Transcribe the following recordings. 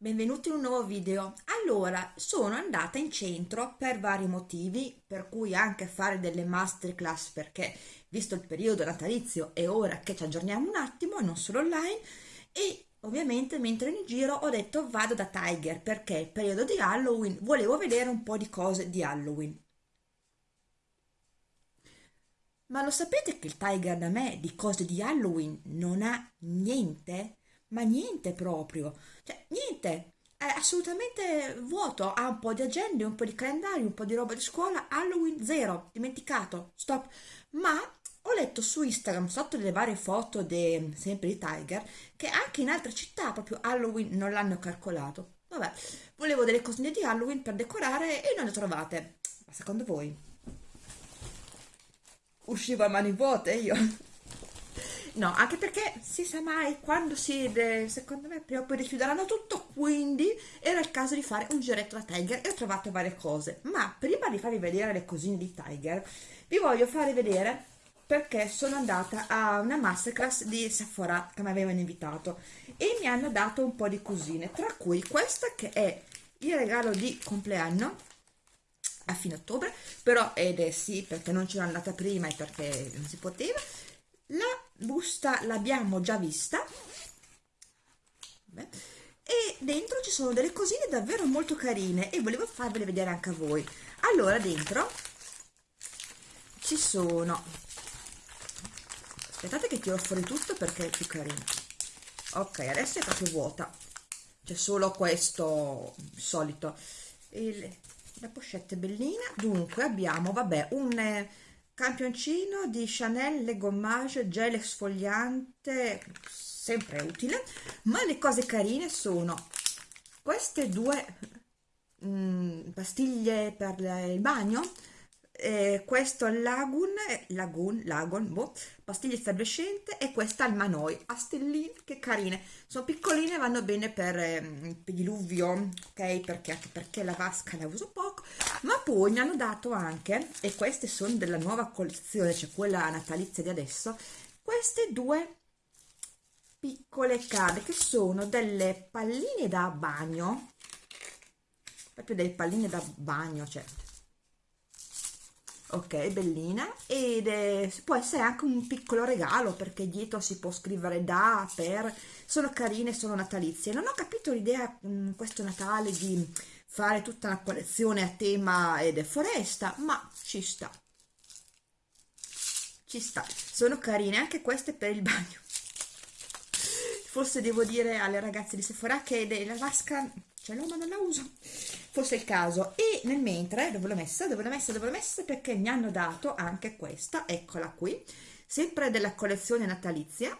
Benvenuti in un nuovo video. Allora, sono andata in centro per vari motivi, per cui anche fare delle masterclass perché visto il periodo natalizio è ora che ci aggiorniamo un attimo, non solo online, e ovviamente mentre in giro ho detto vado da Tiger perché è periodo di Halloween, volevo vedere un po' di cose di Halloween. Ma lo sapete che il Tiger da me di cose di Halloween non ha niente? Ma niente proprio, cioè niente, è assolutamente vuoto, ha un po' di agende, un po' di calendari, un po' di roba di scuola, Halloween zero, dimenticato, stop, ma ho letto su Instagram sotto le varie foto de, sempre di Tiger che anche in altre città proprio Halloween non l'hanno calcolato. Vabbè, volevo delle cosine di Halloween per decorare e non le trovate. Ma secondo voi? Uscivo a mani vuote io? No, anche perché si sa mai quando si, secondo me, prima o poi richiuderanno tutto, quindi era il caso di fare un giretto da Tiger e ho trovato varie cose. Ma prima di farvi vedere le cosine di Tiger, vi voglio fare vedere perché sono andata a una masterclass di Sephora che mi avevano invitato e mi hanno dato un po' di cosine, tra cui questa che è il regalo di compleanno a fine ottobre, però ed è sì perché non c'era andata prima e perché non si poteva, la busta l'abbiamo già vista. Beh. e dentro ci sono delle cosine davvero molto carine e volevo farvele vedere anche a voi. Allora dentro ci sono aspettate che tiro fuori tutto perché è più carino. Ok adesso è proprio vuota. C'è solo questo solito. Il, la pochette bellina. Dunque abbiamo vabbè un campioncino di Chanel Le Gommage gel esfoliante sempre utile ma le cose carine sono queste due mm, pastiglie per il bagno eh, questo Lagoon, Lagoon, Lagoon boh, pastiglia effervescente e questa al Manoi. A stelline che carine. Sono piccoline vanno bene per, eh, per diluvio ok? Perché, perché la vasca la uso poco. Ma poi mi hanno dato anche e queste sono della nuova collezione cioè quella natalizia di adesso queste due piccole cade che sono delle palline da bagno. Proprio delle palline da bagno cioè ok bellina ed è, può essere anche un piccolo regalo perché dietro si può scrivere da per. Sono carine sono natalizie. Non ho capito l'idea mm, questo Natale di fare tutta una collezione a tema ed è foresta ma ci sta. Ci sta. Sono carine anche queste per il bagno. Forse devo dire alle ragazze di Sephora che la vasca ce l'ho ma non la uso fosse il caso. E nel mentre dove l'ho messa? Dove l'ho messa? Dove l'ho messa? Perché mi hanno dato anche questa. Eccola qui. Sempre della collezione natalizia.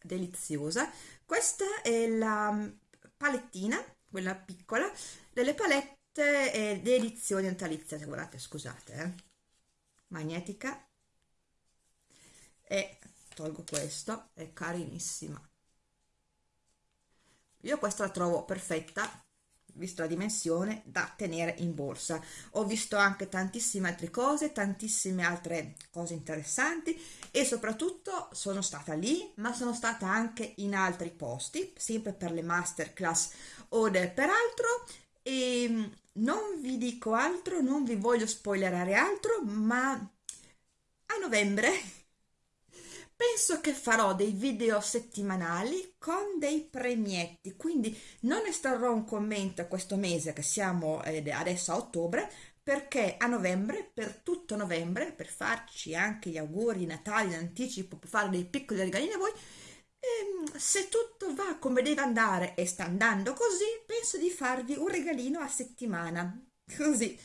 Deliziosa. Questa è la palettina quella piccola delle palette eh, delizioni natalizia se guardate scusate eh. magnetica. E tolgo questo è carinissima. Io questa la trovo perfetta visto la dimensione da tenere in borsa. Ho visto anche tantissime altre cose tantissime altre cose interessanti e soprattutto sono stata lì ma sono stata anche in altri posti sempre per le masterclass o per altro e mm, non vi dico altro non vi voglio spoilerare altro ma a novembre penso che farò dei video settimanali con dei premietti quindi non estrarrò un commento questo mese che siamo eh, adesso a ottobre perché a novembre, per tutto novembre, per farci anche gli auguri di Natale in anticipo, per fare dei piccoli regalini a voi, ehm, se tutto va come deve andare e sta andando così, penso di farvi un regalino a settimana, così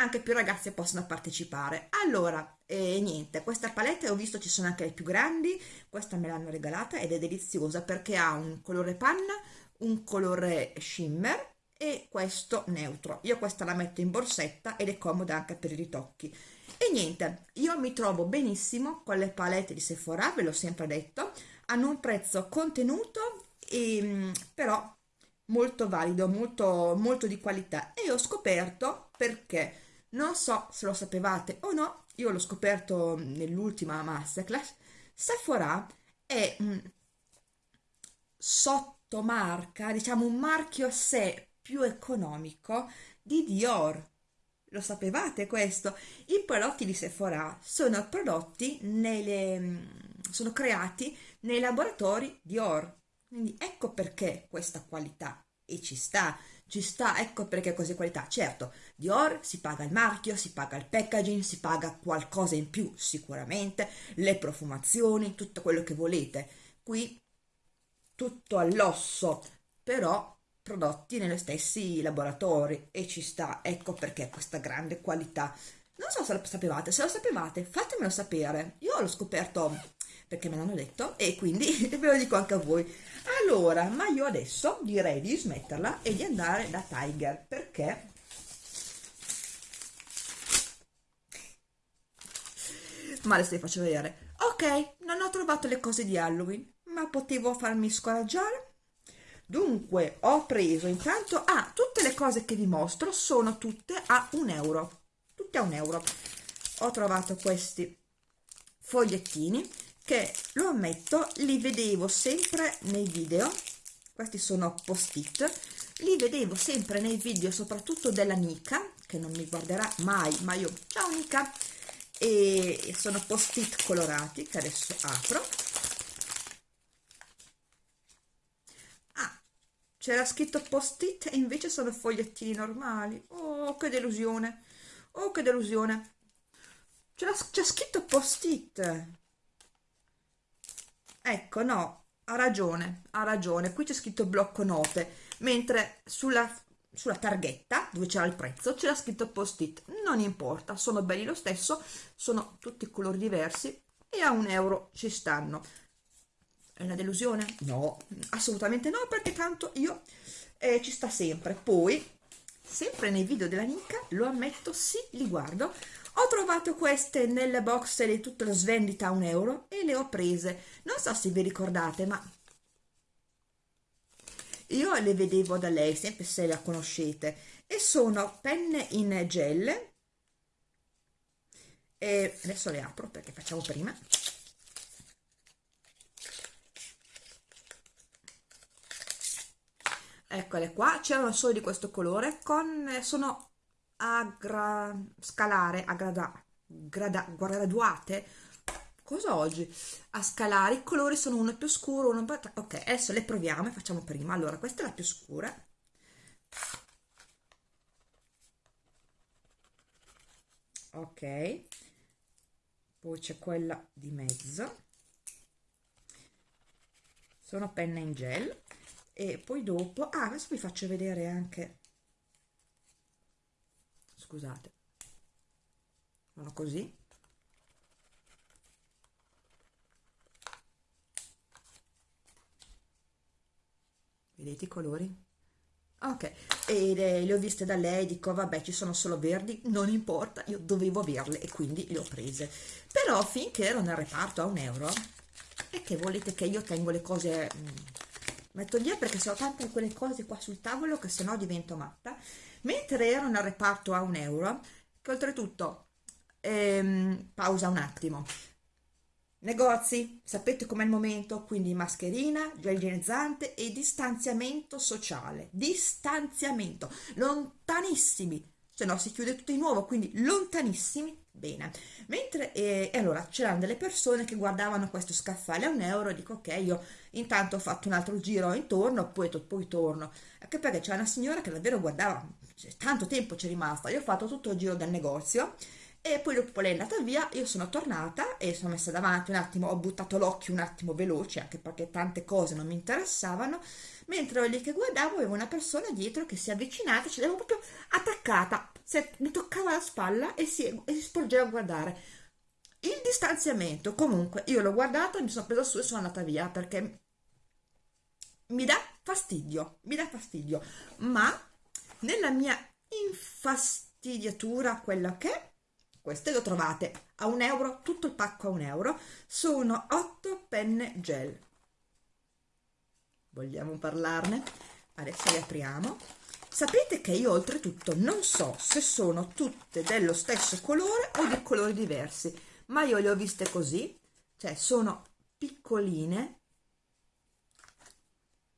anche più ragazze possono partecipare. Allora, e niente, questa palette ho visto ci sono anche le più grandi, questa me l'hanno regalata ed è deliziosa perché ha un colore panna, un colore shimmer e questo neutro. Io questa la metto in borsetta ed è comoda anche per i ritocchi. E niente, io mi trovo benissimo con le palette di Sephora, ve l'ho sempre detto, hanno un prezzo contenuto e, mm, però molto valido, molto, molto di qualità e ho scoperto perché non so se lo sapevate o no, io l'ho scoperto nell'ultima masterclass, Sephora è, sottomarca, diciamo un marchio a sé più economico di Dior. Lo sapevate questo? I prodotti di Sephora sono prodotti nelle, sono creati nei laboratori Dior. Quindi ecco perché questa qualità e ci sta, ci sta, ecco perché così qualità. Certo, Dior si paga il marchio, si paga il packaging, si paga qualcosa in più sicuramente, le profumazioni, tutto quello che volete. Qui tutto all'osso, però prodotti negli stessi laboratori e ci sta, ecco perché questa grande qualità. Non so se lo sapevate, se lo sapevate fatemelo sapere. Io l'ho scoperto perché me l'hanno detto e quindi ve lo dico anche a voi. Allora, ma io adesso direi di smetterla e di andare da Tiger perché ma adesso vi faccio vedere. Ok, non ho trovato le cose di Halloween, ma potevo farmi scoraggiare Dunque, ho preso intanto, ah, tutte le cose che vi mostro sono tutte a un euro, tutte a un euro. Ho trovato questi fogliettini che, lo ammetto, li vedevo sempre nei video, questi sono post-it, li vedevo sempre nei video, soprattutto della Nika, che non mi guarderà mai, ma io, ciao Nika, e sono post-it colorati che adesso apro. C'era scritto post-it e invece sono fogliettini normali. Oh che delusione! Oh che delusione! C'è scritto post-it ecco no ha ragione ha ragione qui c'è scritto blocco note mentre sulla, sulla targhetta dove c'era il prezzo c'era scritto post-it non importa sono belli lo stesso sono tutti colori diversi e a un euro ci stanno è una delusione? No, assolutamente no, perché tanto io eh, ci sta sempre. Poi, sempre nei video della Nica, lo ammetto, sì, li guardo. Ho trovato queste nelle box di tutta la svendita a un euro e le ho prese. Non so se vi ricordate, ma io le vedevo da lei, sempre se la conoscete, e sono penne in gel. E adesso le apro perché facciamo prima. eccole qua c'erano solo di questo colore con sono a gra, scalare a grada, grada, graduate? Cosa oggi? A scalare i colori sono uno più scuro uno più ok adesso le proviamo e facciamo prima. Allora questa è la più scura. Ok. Poi c'è quella di mezzo. Sono penne in gel. E poi dopo ah adesso vi faccio vedere anche scusate. Sono così. Vedete i colori? Ok e le, le, ho viste da lei dico vabbè ci sono solo verdi non importa io dovevo averle e quindi le ho prese. Però finché ero nel reparto a un euro e che volete che io tengo le cose mm, metto via perché sono tante quelle cose qua sul tavolo che sennò divento matta. Mentre ero nel reparto a un euro che oltretutto ehm, pausa un attimo. Negozi sapete com'è il momento? Quindi mascherina gel igienizzante e distanziamento sociale. Distanziamento. Lontanissimi se no si chiude tutto di nuovo quindi lontanissimi bene. Mentre eh, e allora c'erano delle persone che guardavano questo scaffale a un euro e dico ok io intanto ho fatto un altro giro intorno poi, poi torno. Anche perché c'è una signora che davvero guardava tanto tempo c'è rimasta. Io ho fatto tutto il giro del negozio e poi dopo lei è andata via io sono tornata e sono messa davanti un attimo ho buttato l'occhio un attimo veloce anche perché tante cose non mi interessavano mentre lì che guardavo avevo una persona dietro che si è avvicinata ce l'avevo proprio attaccata. Mi toccava la spalla e si, e si sporgeva a guardare. Il distanziamento comunque io l'ho guardato mi sono presa su e sono andata via perché mi dà fastidio mi dà fastidio. Ma nella mia infastidiatura quella che queste le trovate a un euro tutto il pacco a un euro. Sono 8 penne gel vogliamo parlarne? Adesso le apriamo. Sapete che io oltretutto non so se sono tutte dello stesso colore o di colori diversi ma io le ho viste così cioè sono piccoline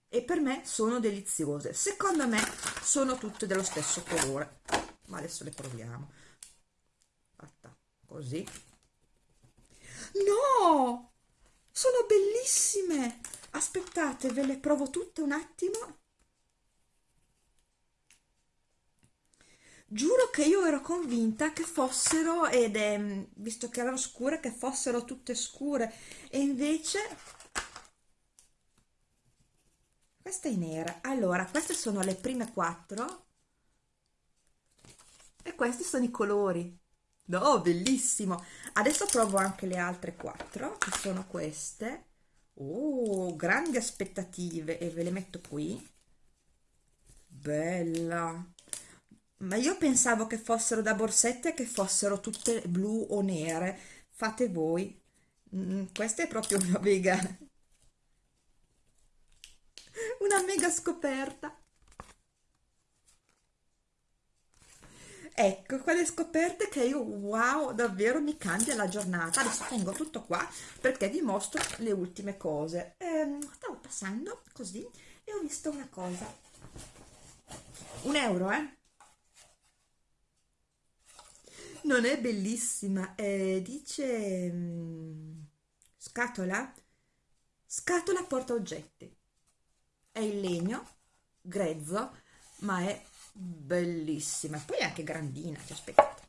e per me sono deliziose. Secondo me sono tutte dello stesso colore. Ma adesso le proviamo. Fatta così. No! Sono bellissime aspettate ve le provo tutte un attimo. Giuro che io ero convinta che fossero ed è visto che erano scure che fossero tutte scure. E invece questa è nera. Allora queste sono le prime quattro. E questi sono i colori. No bellissimo. Adesso provo anche le altre quattro che sono queste oh grandi aspettative e ve le metto qui. Bella. Ma io pensavo che fossero da borsette che fossero tutte blu o nere. Fate voi. Mm, questa è proprio una mega una mega scoperta ecco quelle scoperte che io wow davvero mi cambia la giornata. Adesso tengo tutto qua perché vi mostro le ultime cose. Eh, stavo passando così e ho visto una cosa. Un euro eh? Non è bellissima eh, dice mh, scatola? Scatola porta oggetti. È in legno grezzo ma è bellissima. Poi è anche grandina cioè, aspettate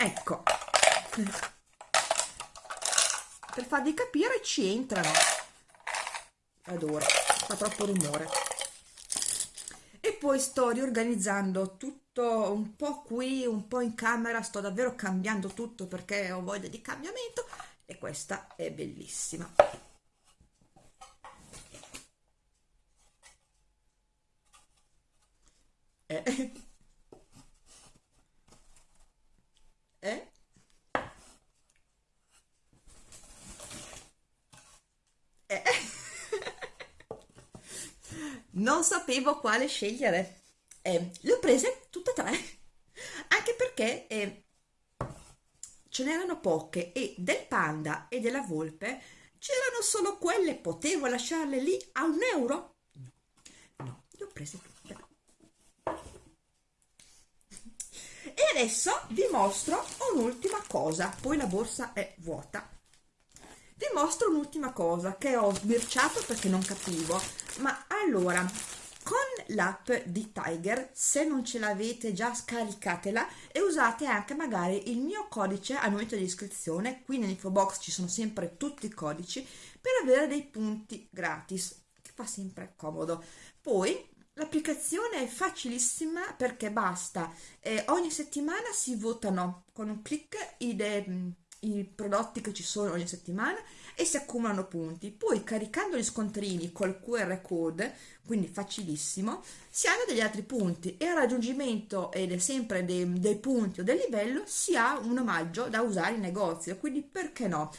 ecco. Per farvi capire ci entrano. Adoro fa troppo rumore. E poi sto riorganizzando tutto un po' qui, un po' in camera, sto davvero cambiando tutto perché ho voglia di cambiamento. E questa è bellissima. Eh. Eh. Eh. Non sapevo quale scegliere. Eh, le ho prese tutte e tre. Anche perché eh, ce n'erano poche e del panda e della volpe c'erano solo quelle. Potevo lasciarle lì a un euro? No, no le ho prese tutte. E adesso vi mostro un'ultima cosa. Poi la borsa è vuota. Vi mostro un'ultima cosa che ho sbirciato perché non capivo ma allora con l'app di Tiger se non ce l'avete già scaricatela e usate anche magari il mio codice al momento di iscrizione. Qui nell'info box ci sono sempre tutti i codici per avere dei punti gratis che fa sempre comodo. Poi l'applicazione è facilissima perché basta eh, ogni settimana si votano con un clic i, i prodotti che ci sono ogni settimana e si accumulano punti. Poi caricando gli scontrini col QR code, quindi facilissimo, si hanno degli altri punti e al raggiungimento ed è sempre dei, dei punti o del livello si ha un omaggio da usare in negozio, quindi perché no?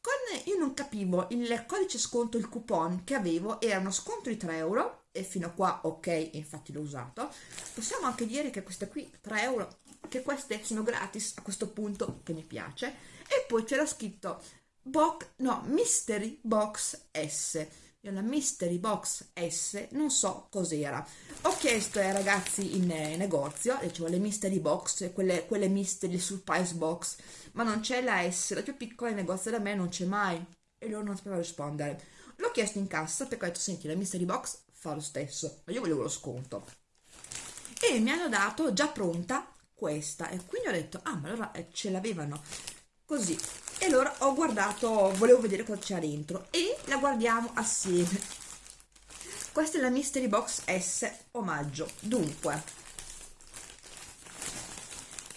Con, io non capivo, il codice sconto, il coupon che avevo era uno sconto di 3 euro e fino a qua ok, infatti l'ho usato. Possiamo anche dire che queste qui 3 euro, che queste sono gratis a questo punto, che mi piace. E poi c'era scritto box, no, Mystery Box S. Io la Mystery Box S non so cos'era. Ho chiesto ai ragazzi in eh, negozio, dicevo le Mystery Box, quelle, quelle Mystery Surprise Box, ma non c'è la S, la più piccola in negozio da me non c'è mai. E loro non sapevano rispondere. L'ho chiesto in cassa perché ho detto, senti, la Mystery Box fa lo stesso, ma io volevo lo sconto. E mi hanno dato già pronta questa. E quindi ho detto, ah, ma allora eh, ce l'avevano così. E allora ho guardato volevo vedere cosa c'era dentro e la guardiamo assieme. Questa è la mystery box S omaggio. Dunque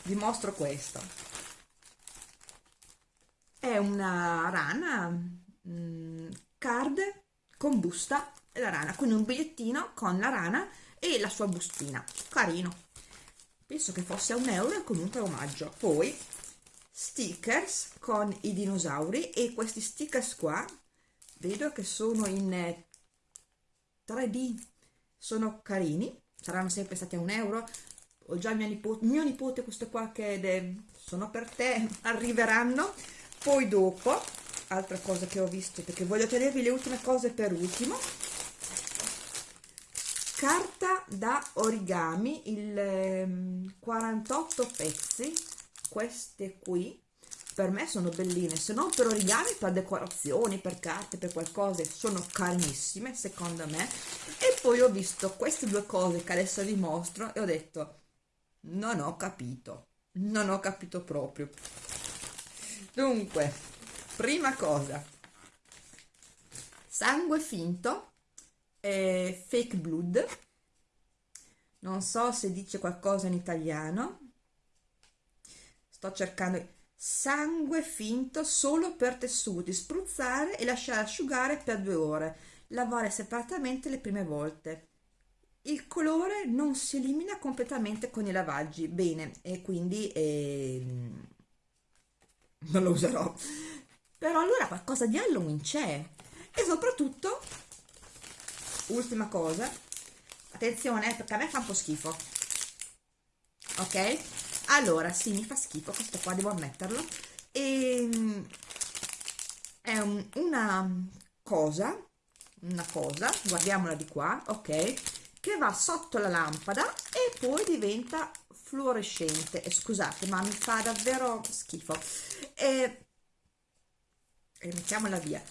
vi mostro questo. È una rana mh, mm, card con busta e la rana quindi un bigliettino con la rana e la sua bustina. Carino penso che fosse a un euro e comunque omaggio. Poi stickers con i dinosauri e questi stickers qua vedo che sono in 3D eh, sono carini saranno sempre stati a un euro. Ho già mio nipote, mio nipote questo qua che è, sono per te arriveranno. Poi dopo altra cosa che ho visto perché voglio tenervi le ultime cose per ultimo carta da origami il 48 ehm, pezzi queste qui per me sono belline se non per origami per decorazioni per carte per qualcosa sono carinissime secondo me. E poi ho visto queste due cose che adesso vi mostro e ho detto non ho capito non ho capito proprio. Dunque prima cosa sangue finto eh, fake blood. Non so se dice qualcosa in italiano. Sto cercando sangue finto solo per tessuti spruzzare e lasciare asciugare per due ore. Lavare separatamente le prime volte. Il colore non si elimina completamente con i lavaggi. Bene e quindi eh, non lo userò. Però allora qualcosa di Halloween c'è. E soprattutto ultima cosa. Attenzione perché a me fa un po' schifo. Ok? Allora sì mi fa schifo questo qua devo ammetterlo. E ehm, è un, una cosa una cosa guardiamola di qua ok che va sotto la lampada e poi diventa fluorescente. E scusate ma mi fa davvero schifo. E, e mettiamola via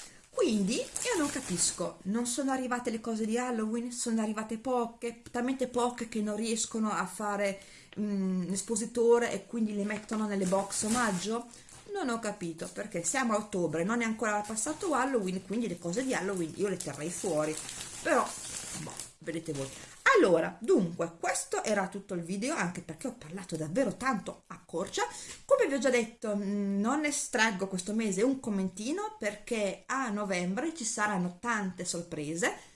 quindi io non capisco. Non sono arrivate le cose di Halloween sono arrivate poche talmente poche che non riescono a fare mm, l'espositore e quindi le mettono nelle box omaggio? Non ho capito perché siamo a ottobre non è ancora passato Halloween quindi le cose di Halloween io le terrei fuori. Però boh, vedete voi. Allora dunque questo era tutto il video anche perché ho parlato davvero tanto a corcia. Come vi ho già detto mm, non estraggo questo mese un commentino perché a novembre ci saranno tante sorprese.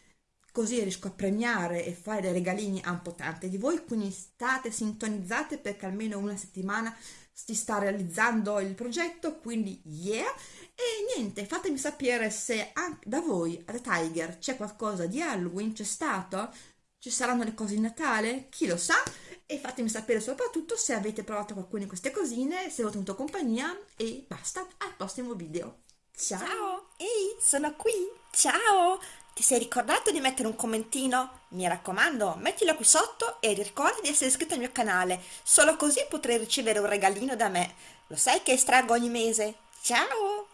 Così riesco a premiare e fare dei regalini a un po' tante di voi, quindi state sintonizzate perché almeno una settimana si sta realizzando il progetto, quindi yeah! E niente, fatemi sapere se anche da voi, a The Tiger, c'è qualcosa di Halloween, c'è stato? Ci saranno le cose di Natale? Chi lo sa? E fatemi sapere soprattutto se avete provato qualcuna di queste cosine, se ho tenuto compagnia e basta, al prossimo video. Ciao! Ciao! Ehi, sono qui! Ciao! Ti sei ricordato di mettere un commentino? Mi raccomando, mettilo qui sotto e ricorda di essere iscritto al mio canale, solo così potrai ricevere un regalino da me. Lo sai che estraggo ogni mese? Ciao!